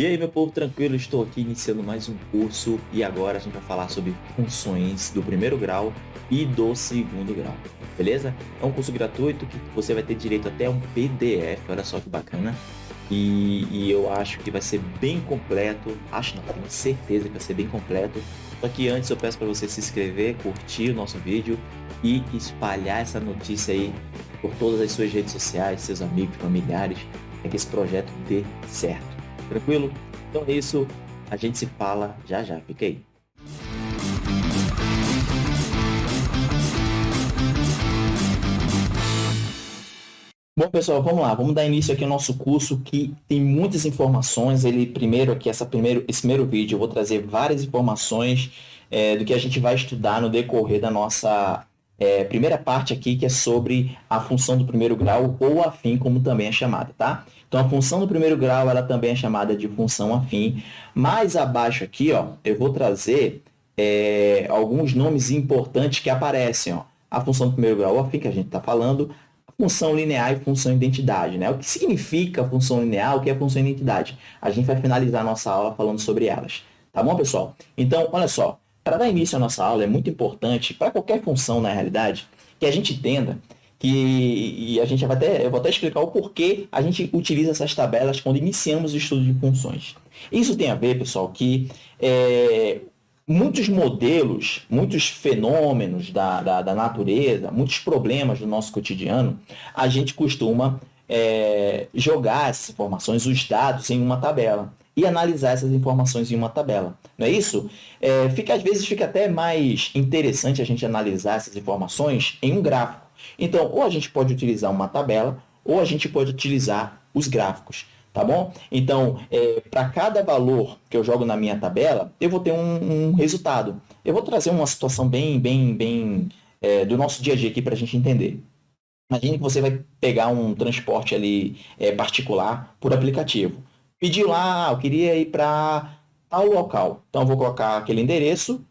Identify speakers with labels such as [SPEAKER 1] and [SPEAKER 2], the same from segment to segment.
[SPEAKER 1] E aí, meu povo, tranquilo? Estou aqui iniciando mais um curso e agora a gente vai falar sobre funções do primeiro grau e do segundo grau, beleza? É um curso gratuito que você vai ter direito até um PDF, olha só que bacana. E, e eu acho que vai ser bem completo, acho não, tenho certeza que vai ser bem completo. Só que antes eu peço para você se inscrever, curtir o nosso vídeo e espalhar essa notícia aí por todas as suas redes sociais, seus amigos, familiares, para que esse projeto dê certo. Tranquilo? Então é isso. A gente se fala já já. Fica aí. Bom, pessoal, vamos lá. Vamos dar início aqui ao nosso curso que tem muitas informações. Ele primeiro aqui, essa primeiro, esse primeiro vídeo, eu vou trazer várias informações é, do que a gente vai estudar no decorrer da nossa é, primeira parte aqui, que é sobre a função do primeiro grau ou afim, como também é chamada, tá? Então, a função do primeiro grau, ela também é chamada de função afim. Mais abaixo aqui, ó, eu vou trazer é, alguns nomes importantes que aparecem. Ó. A função do primeiro grau afim, que a gente está falando, a função linear e função identidade. Né? O que significa função linear, o que é função identidade? A gente vai finalizar a nossa aula falando sobre elas. Tá bom, pessoal? Então, olha só, para dar início à nossa aula, é muito importante, para qualquer função, na realidade, que a gente entenda que e a gente vai até, eu vou até explicar o porquê a gente utiliza essas tabelas quando iniciamos o estudo de funções. Isso tem a ver, pessoal, que é, muitos modelos, muitos fenômenos da, da, da, natureza, muitos problemas do nosso cotidiano, a gente costuma é, jogar essas informações, os dados, em uma tabela e analisar essas informações em uma tabela. Não é isso? É, fica, às vezes fica até mais interessante a gente analisar essas informações em um gráfico. Então, ou a gente pode utilizar uma tabela, ou a gente pode utilizar os gráficos, tá bom? Então, é, para cada valor que eu jogo na minha tabela, eu vou ter um, um resultado. Eu vou trazer uma situação bem, bem, bem é, do nosso dia a dia aqui para a gente entender. Imagine que você vai pegar um transporte ali é, particular por aplicativo. Pediu lá, ah, eu queria ir para tal local. Então, eu vou colocar aquele endereço,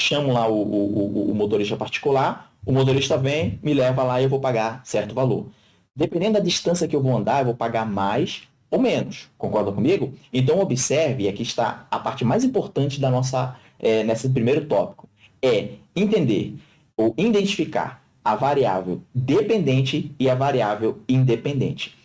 [SPEAKER 1] chamo lá o, o, o motorista particular, o motorista vem, me leva lá e eu vou pagar certo valor. Dependendo da distância que eu vou andar, eu vou pagar mais ou menos. Concorda comigo? Então, observe, aqui está a parte mais importante da nossa, é, nesse primeiro tópico, é entender ou identificar a variável dependente e a variável independente.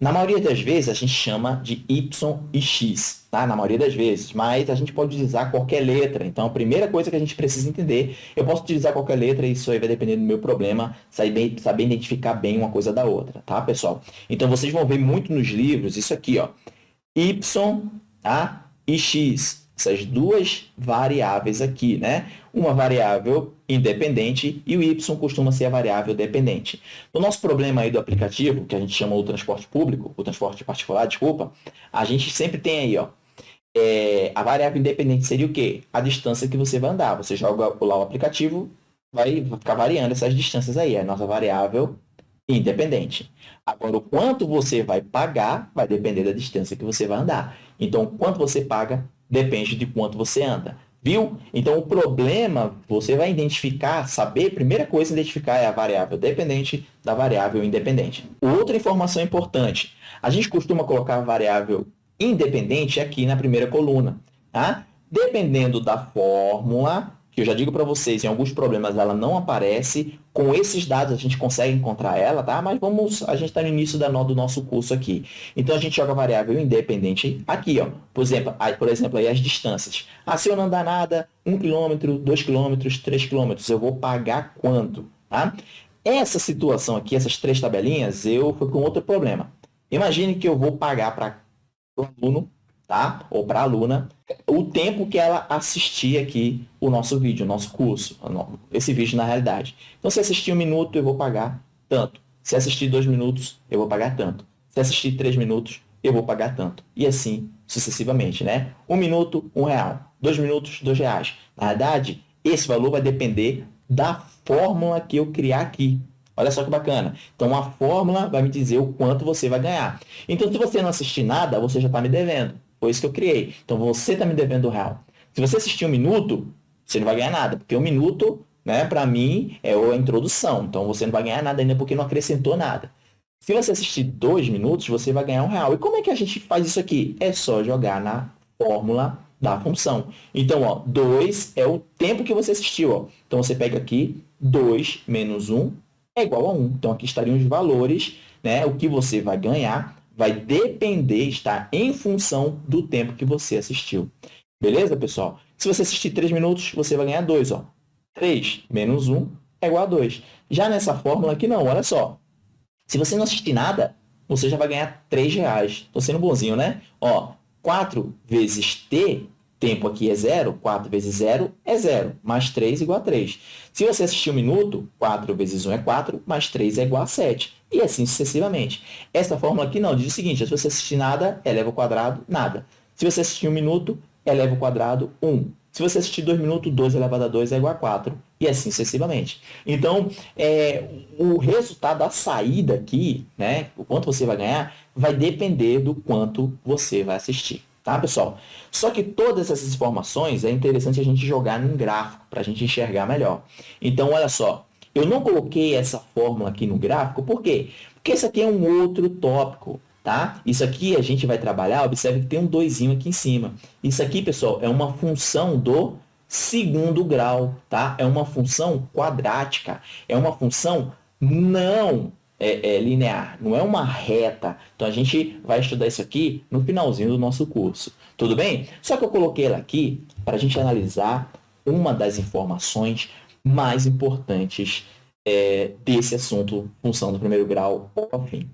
[SPEAKER 1] Na maioria das vezes, a gente chama de y e x, tá? Na maioria das vezes, mas a gente pode utilizar qualquer letra. Então, a primeira coisa que a gente precisa entender, eu posso utilizar qualquer letra e isso aí vai depender do meu problema, saber, saber identificar bem uma coisa da outra, tá, pessoal? Então, vocês vão ver muito nos livros isso aqui, ó. y, tá? E x, essas duas variáveis aqui, né? Uma variável independente e o y costuma ser a variável dependente. No nosso problema aí do aplicativo, que a gente chama o transporte público, o transporte particular, desculpa, a gente sempre tem aí, ó, é, a variável independente seria o quê? A distância que você vai andar. Você joga lá o aplicativo, vai ficar variando essas distâncias aí, é a nossa variável independente. Agora, o quanto você vai pagar vai depender da distância que você vai andar. Então, quanto você paga depende de quanto você anda. Viu? Então, o problema, você vai identificar, saber, primeira coisa identificar é a variável dependente da variável independente. Outra informação importante, a gente costuma colocar a variável independente aqui na primeira coluna. Tá? Dependendo da fórmula, que eu já digo para vocês, em alguns problemas ela não aparece. Com esses dados a gente consegue encontrar ela, tá? Mas vamos, a gente está no início da, do nosso curso aqui. Então a gente joga variável independente aqui, ó. Por exemplo, aí, por exemplo aí as distâncias. Ah, se eu não andar nada, 1 km, 2 km, 3 km, eu vou pagar quanto, tá? Essa situação aqui, essas três tabelinhas, eu fui com outro problema. Imagine que eu vou pagar para o aluno tá? Ou para a aluna, o tempo que ela assistir aqui o nosso vídeo, o nosso curso, esse vídeo na realidade. Então, se assistir um minuto, eu vou pagar tanto. Se assistir dois minutos, eu vou pagar tanto. Se assistir três minutos, eu vou pagar tanto. E assim sucessivamente, né? Um minuto, um real. Dois minutos, dois reais. Na verdade, esse valor vai depender da fórmula que eu criar aqui. Olha só que bacana. Então, a fórmula vai me dizer o quanto você vai ganhar. Então, se você não assistir nada, você já está me devendo. Foi isso que eu criei. Então, você está me devendo real. Se você assistir um minuto, você não vai ganhar nada, porque um minuto, né, para mim, é a introdução. Então, você não vai ganhar nada ainda porque não acrescentou nada. Se você assistir dois minutos, você vai ganhar um real. E como é que a gente faz isso aqui? É só jogar na fórmula da função. Então, ó, 2 é o tempo que você assistiu. Ó. Então, você pega aqui 2 menos 1 é igual a 1. Então, aqui estariam os valores, né? O que você vai ganhar vai depender, está em função do tempo que você assistiu. Beleza, pessoal? Se você assistir 3 minutos, você vai ganhar 2. Ó. 3 menos 1 é igual a 2. Já nessa fórmula aqui, não. Olha só. Se você não assistir nada, você já vai ganhar 3 reais. Estou sendo bonzinho, né? Ó, 4 vezes t, tempo aqui é zero, 4 vezes 0 é zero, mais 3 igual a 3. Se você assistir um minuto, 4 vezes 1 é 4, mais 3 é igual a 7. E assim sucessivamente. Essa fórmula aqui não, diz o seguinte, se você assistir nada, eleva ao quadrado, nada. Se você assistir um minuto, eleva ao quadrado, 1. Se você assistir 2 minutos, 2 elevado a 2 é igual a 4, e assim sucessivamente. Então, é, o resultado, a saída aqui, né, o quanto você vai ganhar, vai depender do quanto você vai assistir. Tá, pessoal? Só que todas essas informações é interessante a gente jogar num gráfico para a gente enxergar melhor. Então, olha só, eu não coloquei essa fórmula aqui no gráfico, por quê? Porque esse aqui é um outro tópico, tá? Isso aqui a gente vai trabalhar, observe que tem um doisinho aqui em cima. Isso aqui, pessoal, é uma função do segundo grau, tá? É uma função quadrática, é uma função não é, é, linear, não é uma reta. Então, a gente vai estudar isso aqui no finalzinho do nosso curso. Tudo bem? Só que eu coloquei ela aqui para a gente analisar uma das informações mais importantes é, desse assunto, função do primeiro grau ao fim.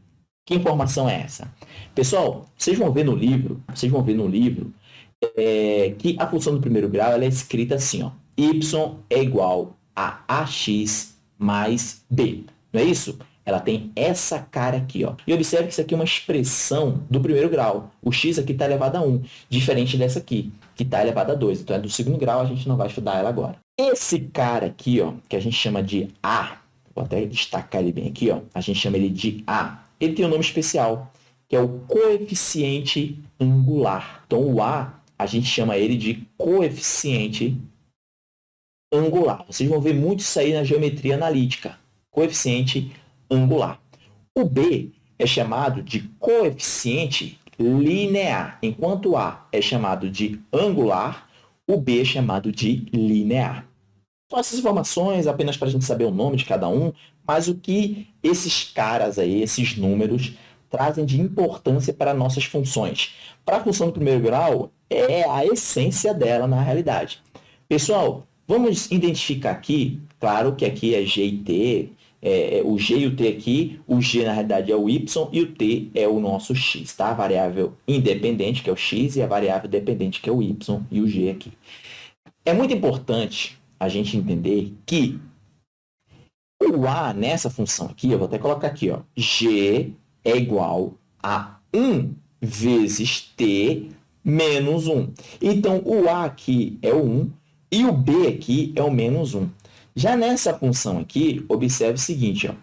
[SPEAKER 1] Que informação é essa? Pessoal, vocês vão ver no livro, vocês vão ver no livro é, que a função do primeiro grau ela é escrita assim, ó, y é igual a ax mais b. Não é isso? Ela tem essa cara aqui. Ó. E observe que isso aqui é uma expressão do primeiro grau. O x aqui está elevado a 1, diferente dessa aqui, que está elevado a 2. Então, é do segundo grau, a gente não vai estudar ela agora. Esse cara aqui, ó, que a gente chama de A, vou até destacar ele bem aqui, ó, a gente chama ele de A, ele tem um nome especial, que é o coeficiente angular. Então, o A, a gente chama ele de coeficiente angular. Vocês vão ver muito isso aí na geometria analítica. Coeficiente angular angular. O B é chamado de coeficiente linear, enquanto A é chamado de angular, o B é chamado de linear. São essas informações apenas para a gente saber o nome de cada um, mas o que esses caras aí, esses números, trazem de importância para nossas funções. Para a função do primeiro grau, é a essência dela na realidade. Pessoal, vamos identificar aqui, claro que aqui é G e T, é, é, o G e o T aqui, o G na realidade é o Y e o T é o nosso X, tá? A variável independente, que é o X, e a variável dependente, que é o Y e o G aqui. É muito importante a gente entender que o A nessa função aqui, eu vou até colocar aqui, ó, G é igual a 1 vezes T menos 1. Então, o A aqui é o 1 e o B aqui é o menos 1. Já nessa função aqui, observe o seguinte, ó,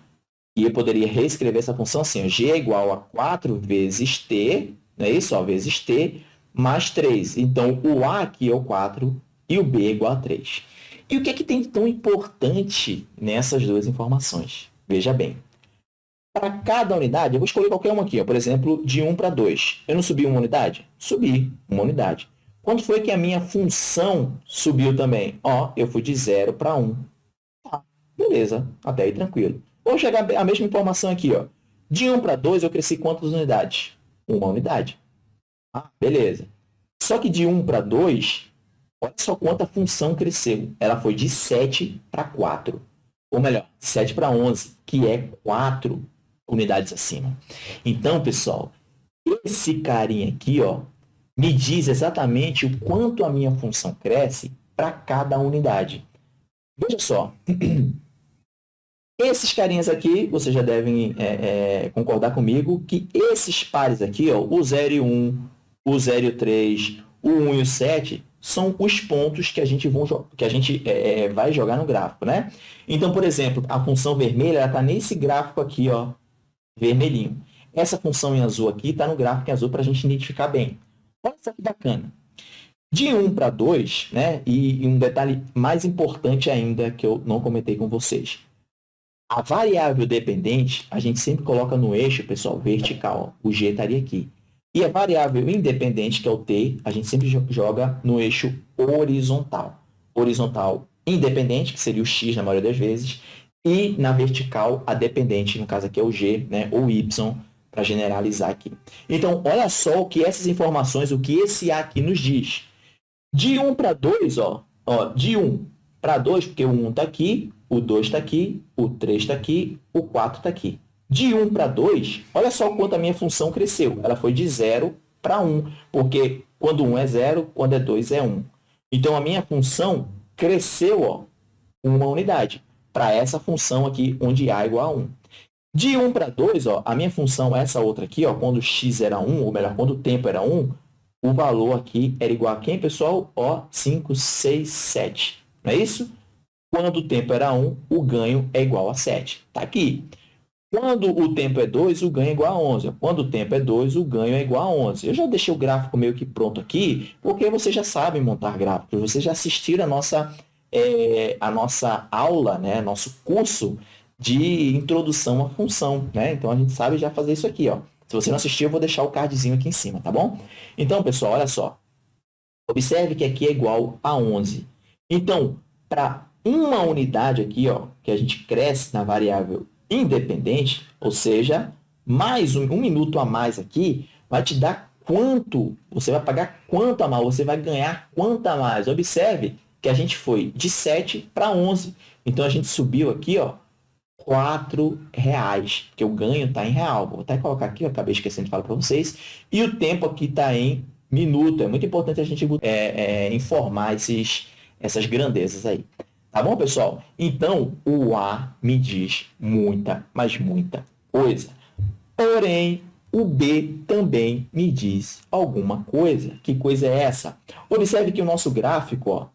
[SPEAKER 1] e eu poderia reescrever essa função assim, ó, g é igual a 4 vezes t, não é isso? Ó, vezes t, mais 3. Então, o a aqui é o 4 e o b é igual a 3. E o que, é que tem de tão importante nessas duas informações? Veja bem. Para cada unidade, eu vou escolher qualquer uma aqui, ó, por exemplo, de 1 para 2. Eu não subi uma unidade? Subi uma unidade. Quando foi que a minha função subiu também? Ó, eu fui de 0 para 1. Beleza, até aí tranquilo. Vou chegar a mesma informação aqui. Ó. De 1 para 2, eu cresci quantas unidades? Uma unidade. Ah, beleza. Só que de 1 para 2, olha só quanta função cresceu. Ela foi de 7 para 4. Ou melhor, 7 para 11, que é 4 unidades acima. Então, pessoal, esse carinha aqui ó, me diz exatamente o quanto a minha função cresce para cada unidade. Veja só, Esses carinhas aqui, vocês já devem é, é, concordar comigo que esses pares aqui, ó, o 0 e 1, o 0 e 3, o 1 e o 7, são os pontos que a gente, vão, que a gente é, é, vai jogar no gráfico, né? Então, por exemplo, a função vermelha está nesse gráfico aqui, ó, vermelhinho. Essa função em azul aqui está no gráfico em azul para a gente identificar bem. Olha só que bacana. De 1 para 2, né? E, e um detalhe mais importante ainda que eu não comentei com vocês. A variável dependente, a gente sempre coloca no eixo, pessoal, vertical. O G estaria aqui. E a variável independente, que é o T, a gente sempre joga no eixo horizontal. Horizontal independente, que seria o X na maioria das vezes, e na vertical a dependente, no caso aqui é o G, né, ou Y, para generalizar aqui. Então, olha só o que essas informações, o que esse A aqui nos diz. De 1 para 2, ó, ó, de 1 para 2, porque o 1 está aqui, o 2 está aqui, o 3 está aqui, o 4 está aqui. De 1 para 2, olha só quanto a minha função cresceu. Ela foi de 0 para 1, porque quando 1 é 0, quando é 2 é 1. Então, a minha função cresceu ó, uma unidade para essa função aqui, onde A é igual a 1. De 1 para 2, ó, a minha função, essa outra aqui, ó, quando x era 1, ou melhor, quando o tempo era 1, o valor aqui era igual a quem, pessoal? Ó, 5, 6, 7. Não é isso? Quando o tempo era 1, o ganho é igual a 7. Está aqui. Quando o tempo é 2, o ganho é igual a 11. Quando o tempo é 2, o ganho é igual a 11. Eu já deixei o gráfico meio que pronto aqui, porque vocês já sabem montar gráficos. Vocês já assistiram a nossa, é, a nossa aula, né? nosso curso de introdução à função. Né? Então, a gente sabe já fazer isso aqui. Ó. Se você não assistiu, eu vou deixar o cardzinho aqui em cima, tá bom? Então, pessoal, olha só. Observe que aqui é igual a 11. Então, para uma unidade aqui, ó, que a gente cresce na variável independente, ou seja, mais um, um minuto a mais aqui, vai te dar quanto, você vai pagar quanto a mais, você vai ganhar quanto a mais. Observe que a gente foi de 7 para 11. Então, a gente subiu aqui, ó, 4 reais, porque o ganho está em real. Vou até colocar aqui, eu acabei esquecendo de falar para vocês. E o tempo aqui está em minuto. É muito importante a gente é, é, informar esses, essas grandezas aí. Tá bom, pessoal? Então, o A me diz muita, mas muita coisa. Porém, o B também me diz alguma coisa. Que coisa é essa? Observe que o nosso gráfico, ó,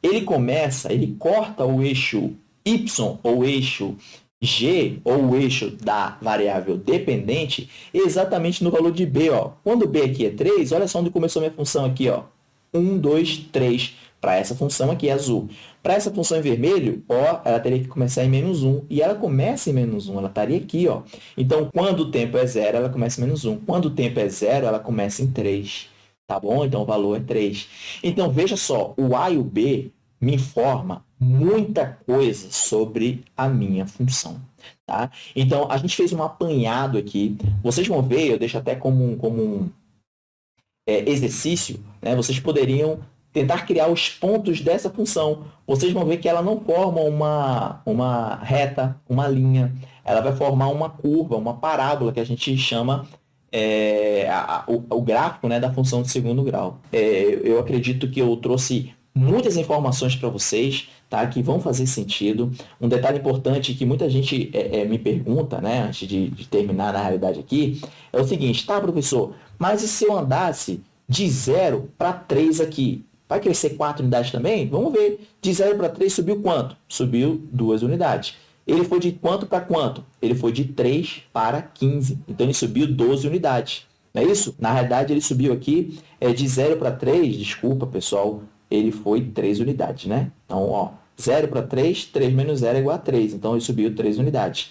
[SPEAKER 1] ele começa, ele corta o eixo Y ou eixo G, ou o eixo da variável dependente, exatamente no valor de B. Ó. Quando B aqui é 3, olha só onde começou minha função aqui. Ó. 1, 2, 3, para essa função aqui, azul. Para essa função em vermelho, ó, ela teria que começar em menos 1. E ela começa em menos 1, ela estaria aqui. Ó. Então, quando o tempo é zero, ela começa em menos 1. Quando o tempo é zero, ela começa em 3. Tá bom? Então, o valor é 3. Então, veja só, o A e o B me informa muita coisa sobre a minha função. Tá? Então, a gente fez um apanhado aqui. Vocês vão ver, eu deixo até como um, como um é, exercício, né? vocês poderiam tentar criar os pontos dessa função. Vocês vão ver que ela não forma uma, uma reta, uma linha. Ela vai formar uma curva, uma parábola, que a gente chama é, a, o, o, gráfico né, da função de segundo grau. É, eu acredito que eu trouxe muitas informações para vocês, tá? Que vão fazer sentido. Um detalhe importante que muita gente é, é, me pergunta, né? Antes de, de, terminar na realidade aqui, é o seguinte, tá, professor? Mas e se eu andasse de 0 para 3 aqui? Vai crescer 4 unidades também? Vamos ver. De 0 para 3 subiu quanto? Subiu 2 unidades. Ele foi de quanto para quanto? Ele foi de 3 para 15. Então, ele subiu 12 unidades. Não é isso? Na realidade, ele subiu aqui é, de 0 para 3, desculpa, pessoal, ele foi 3 unidades, né? Então, ó, 0 para 3, 3 menos 0 é igual a 3. Então, ele subiu 3 unidades.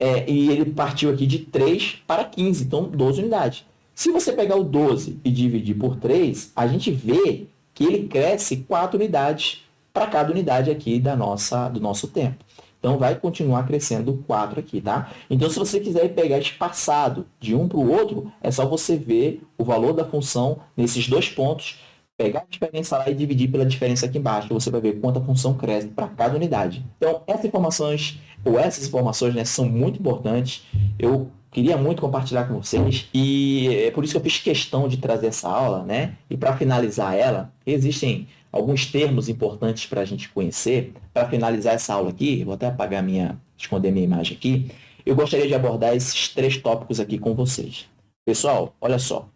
[SPEAKER 1] É, e ele partiu aqui de 3 para 15, então 12 unidades. Se você pegar o 12 e dividir por 3, a gente vê que ele cresce 4 unidades para cada unidade aqui da nossa, do nosso tempo. Então, vai continuar crescendo 4 aqui, tá? Então, se você quiser pegar espaçado de um para o outro, é só você ver o valor da função nesses dois pontos pegar a diferença lá e dividir pela diferença aqui embaixo, você vai ver quanto a função cresce para cada unidade. Então, essas informações, ou essas informações, né, são muito importantes. Eu queria muito compartilhar com vocês e é por isso que eu fiz questão de trazer essa aula, né? E para finalizar ela, existem alguns termos importantes para a gente conhecer. Para finalizar essa aula aqui, vou até apagar minha, esconder minha imagem aqui. Eu gostaria de abordar esses três tópicos aqui com vocês. Pessoal, olha só,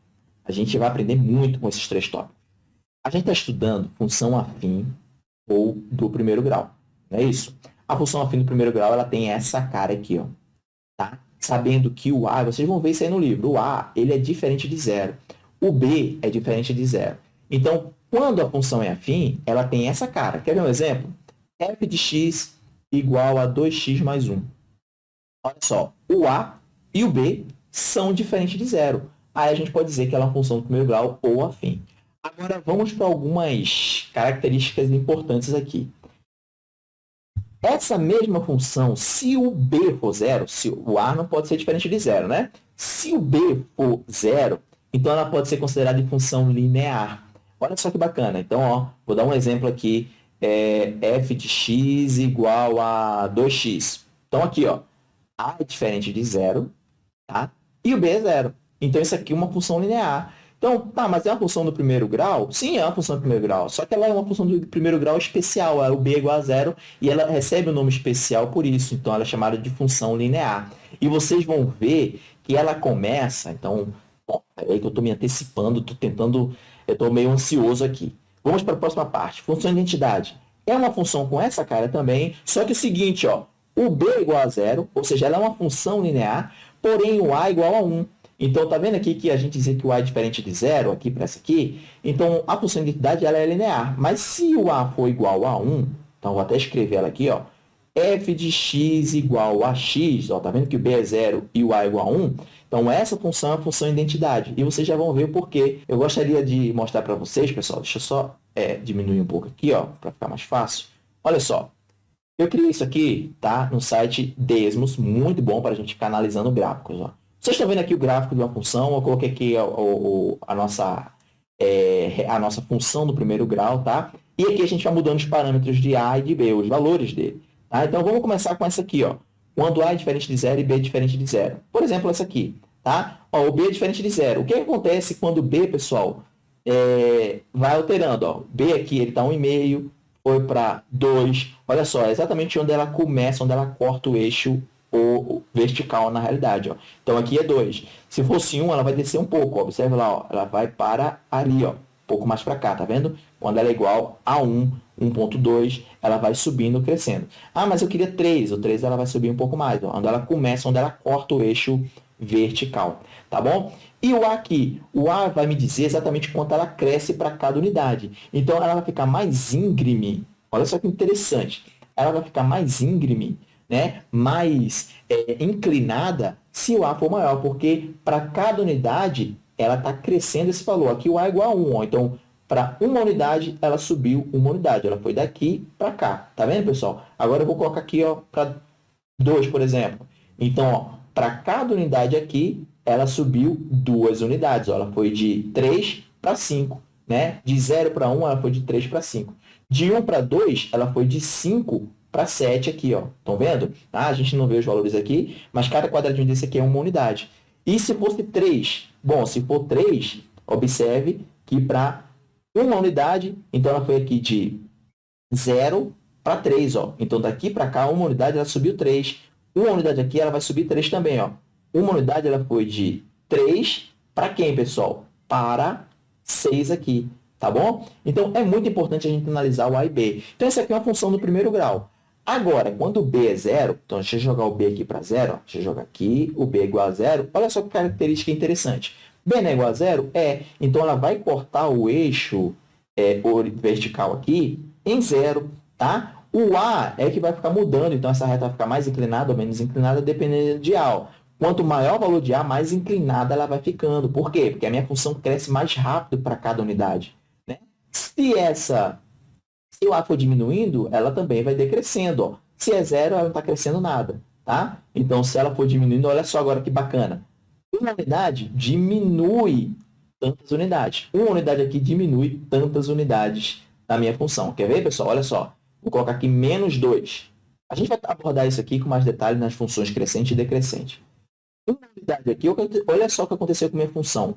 [SPEAKER 1] a gente vai aprender muito com esses três tópicos. A gente está estudando função afim ou do primeiro grau, não é isso? A função afim do primeiro grau ela tem essa cara aqui, ó? Sabendo que o A, vocês vão ver isso aí no livro, o A ele é diferente de zero, o B é diferente de zero. Então, quando a função é afim, ela tem essa cara. Quer ver um exemplo? f de x igual a 2x mais 1. olha só, o A e o B são diferentes de zero. Aí a gente pode dizer que ela é uma função do primeiro grau ou afim. Agora vamos para algumas características importantes aqui. Essa mesma função, se o b for zero, se o a não pode ser diferente de zero, né? Se o b for zero, então ela pode ser considerada de função linear. Olha só que bacana. Então, ó, vou dar um exemplo aqui. É f de x igual a 2x. Então, aqui, ó, a é diferente de zero, tá? E o b é zero. Então, isso aqui é uma função linear. Então, tá, mas é uma função do primeiro grau? Sim, é uma função do primeiro grau. Só que ela é uma função do primeiro grau especial. É o b igual a zero e ela recebe o um nome especial por isso. Então, ela é chamada de função linear. E vocês vão ver que ela começa... Então, bom, que eu estou me antecipando, estou tentando... Eu estou meio ansioso aqui. Vamos para a próxima parte. Função de identidade. É uma função com essa cara também, só que é o seguinte, ó, o b igual a zero, ou seja, ela é uma função linear, porém o a igual a 1. Então, tá vendo aqui que a gente dizia que o A é diferente de zero, aqui para essa aqui? Então, a função de identidade ela é linear. Mas se o A for igual a 1, então vou até escrever ela aqui, ó, f de x igual a x, ó, tá vendo que o b é zero e o a é igual a 1? Então, essa função é a função identidade. E vocês já vão ver o porquê. Eu gostaria de mostrar para vocês, pessoal, deixa eu só é, diminuir um pouco aqui, ó, para ficar mais fácil. Olha só, eu criei isso aqui, tá, no site Desmos, muito bom para a gente ficar analisando gráficos, ó. Vocês estão vendo aqui o gráfico de uma função, eu coloquei aqui a, a, a nossa, é, a nossa função do primeiro grau, tá? E aqui a gente vai mudando os parâmetros de A e de B, os valores dele. Tá? Então, vamos começar com essa aqui, ó. Quando A é diferente de zero e B é diferente de zero. Por exemplo, essa aqui, tá? Ó, o B é diferente de zero. O que acontece quando B, pessoal, é, vai alterando, ó. B aqui, ele está 1,5, foi para 2. Olha só, é exatamente onde ela começa, onde ela corta o eixo vertical na realidade. Ó. Então, aqui é 2. Se fosse 1, um, ela vai descer um pouco. Ó. Observe lá, ó. ela vai para ali, ó. um pouco mais para cá, tá vendo? Quando ela é igual a 1, 1.2, ela vai subindo, crescendo. Ah, mas eu queria 3. O 3 ela vai subir um pouco mais. Ó. Onde ela começa, onde ela corta o eixo vertical, tá bom? E o A aqui? O A vai me dizer exatamente quanto ela cresce para cada unidade. Então, ela vai ficar mais íngreme. Olha só que interessante. Ela vai ficar mais íngreme né, mais é, inclinada se o A for maior, porque para cada unidade ela está crescendo esse valor. Aqui o A é igual a 1, ó. então para uma unidade ela subiu uma unidade, ela foi daqui para cá. Tá vendo, pessoal? Agora eu vou colocar aqui para 2, por exemplo. Então, para cada unidade aqui, ela subiu duas unidades. Ó. Ela foi de 3 para 5. Né? De 0 para 1, ela foi de 3 para 5. De 1 para 2, ela foi de 5 para 7 aqui, ó. Estão vendo? Ah, a gente não vê os valores aqui, mas cada quadradinho desse aqui é uma unidade. E se fosse 3? Bom, se for 3, observe que para uma unidade, então ela foi aqui de 0 para 3, ó. Então, daqui para cá, uma unidade, ela subiu 3. Uma unidade aqui, ela vai subir 3 também, ó. Uma unidade, ela foi de 3 para quem, pessoal? Para 6 aqui, tá bom? Então, é muito importante a gente analisar o A e B. Então, essa aqui é uma função do primeiro grau. Agora, quando o B é zero, então deixa eu jogar o B aqui para zero, ó. deixa eu jogar aqui, o B é igual a zero, olha só que característica interessante. B não é igual a zero? É, então ela vai cortar o eixo é, vertical aqui em zero, tá? O A é que vai ficar mudando, então essa reta vai ficar mais inclinada ou menos inclinada, dependendo de A. Quanto maior o valor de A, mais inclinada ela vai ficando. Por quê? Porque a minha função cresce mais rápido para cada unidade. Né? Se essa se o A for diminuindo, ela também vai decrescendo. Ó. Se é zero, ela não está crescendo nada. Tá? Então, se ela for diminuindo, olha só agora que bacana. Uma unidade diminui tantas unidades. Uma unidade aqui diminui tantas unidades da minha função. Quer ver, pessoal? Olha só. Vou colocar aqui menos 2. A gente vai abordar isso aqui com mais detalhe nas funções crescente e decrescente. Uma unidade aqui, olha só o que aconteceu com a minha função.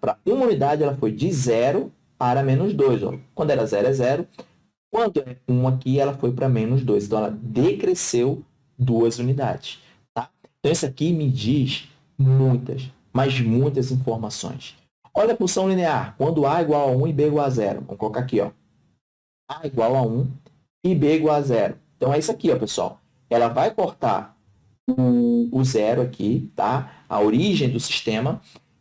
[SPEAKER 1] Para uma unidade, ela foi de 0 para menos 2. Ó. Quando era 0 é 0. Quando é 1 aqui, ela foi para menos 2. Então, ela decresceu duas unidades. Tá? Então, isso aqui me diz muitas, mas muitas informações. Olha a função linear. Quando A igual a 1 e B igual a 0. Vamos colocar aqui. Ó. A igual a 1 e B igual a 0. Então, é isso aqui, ó, pessoal. Ela vai cortar o, o zero aqui, tá? a origem do sistema,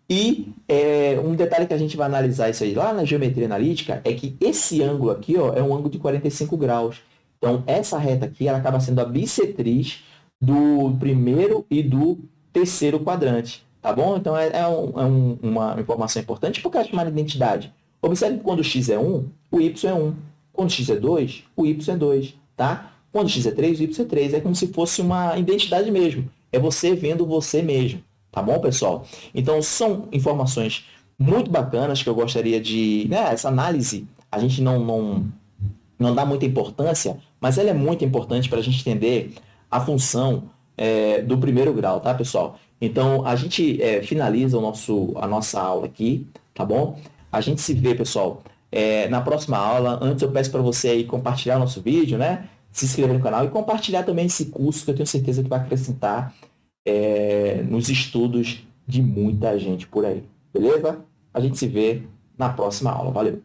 [SPEAKER 1] e é, um detalhe que a gente vai analisar isso aí lá na geometria analítica é que esse ângulo aqui ó, é um ângulo de 45 graus. Então, essa reta aqui ela acaba sendo a bissetriz do primeiro e do terceiro quadrante, tá bom? Então, é, é, um, é um, uma informação importante porque é chamada identidade. Observe que quando x é 1, o y é 1. Quando x é 2, o y é 2, tá? Quando x é 3, o y é 3. É como se fosse uma identidade mesmo. É você vendo você mesmo, tá bom, pessoal? Então, são informações muito bacanas que eu gostaria de... Né, essa análise, a gente não, não, não dá muita importância, mas ela é muito importante para a gente entender a função é, do primeiro grau, tá, pessoal? Então, a gente é, finaliza o nosso, a nossa aula aqui, tá bom? A gente se vê, pessoal, é, na próxima aula. Antes, eu peço para você aí compartilhar nosso vídeo, né? Se inscrever no canal e compartilhar também esse curso que eu tenho certeza que vai acrescentar é, nos estudos de muita gente por aí. Beleza? A gente se vê na próxima aula. Valeu!